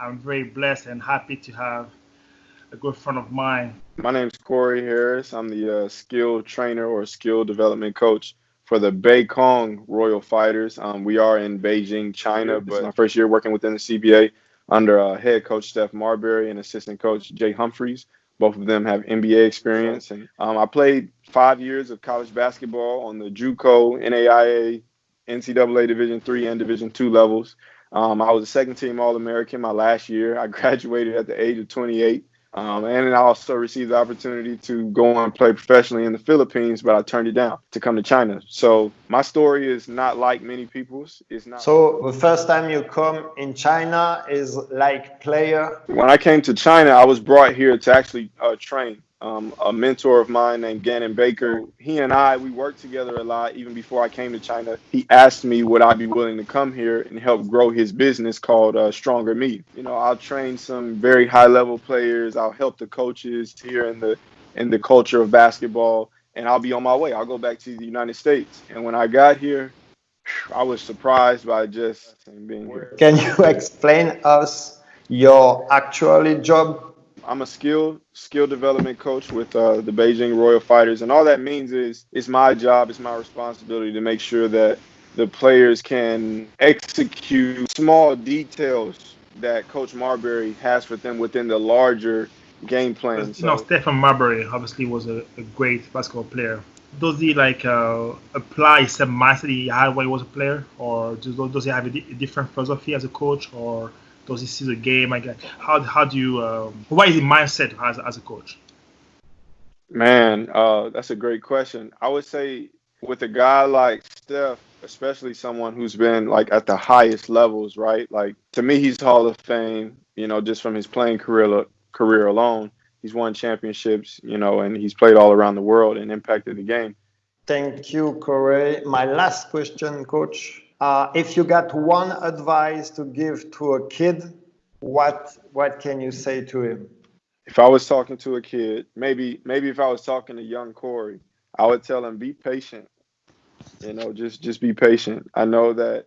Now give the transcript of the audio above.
I'm very blessed and happy to have a good friend of mine. My name is Corey Harris. I'm the uh, skill trainer or skill development coach for the Beikong Royal Fighters. Um, we are in Beijing, China, but my first year working within the CBA under uh, head coach Steph Marbury and assistant coach Jay Humphries. Both of them have NBA experience, and um, I played five years of college basketball on the JUCO, NAIA, NCAA Division three and Division two levels. Um, I was a second team All American my last year. I graduated at the age of 28. Um, and I also received the opportunity to go and play professionally in the Philippines, but I turned it down to come to China. So my story is not like many people's. It's not. So the first time you come in China is like player. When I came to China, I was brought here to actually uh, train um, a mentor of mine named Gannon Baker. He and I, we worked together a lot even before I came to China. He asked me would I be willing to come here and help grow his business called uh, Stronger Me. You know, I'll train some very high level players. I'll help the coaches here in the in the culture of basketball, and I'll be on my way. I'll go back to the United States. And when I got here, I was surprised by just being here. Can you explain us your actual job I'm a skill skill development coach with uh, the Beijing Royal Fighters, and all that means is it's my job, it's my responsibility to make sure that the players can execute small details that Coach Marbury has for them within the larger game plan. You know, Stephen Marbury obviously was a, a great basketball player. Does he like uh, apply some mastery he had when he was a player, or does, does he have a, a different philosophy as a coach, or does he see the game? Like, how how do you? Um, what is the mindset as as a coach? Man, uh, that's a great question. I would say with a guy like Steph, especially someone who's been like at the highest levels, right? Like to me, he's Hall of Fame. You know, just from his playing career career alone, he's won championships. You know, and he's played all around the world and impacted the game. Thank you, Corey. My last question, Coach. Uh, if you got one advice to give to a kid, what what can you say to him? If I was talking to a kid, maybe maybe if I was talking to young Corey, I would tell him be patient. You know, just just be patient. I know that